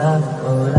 love, oh love.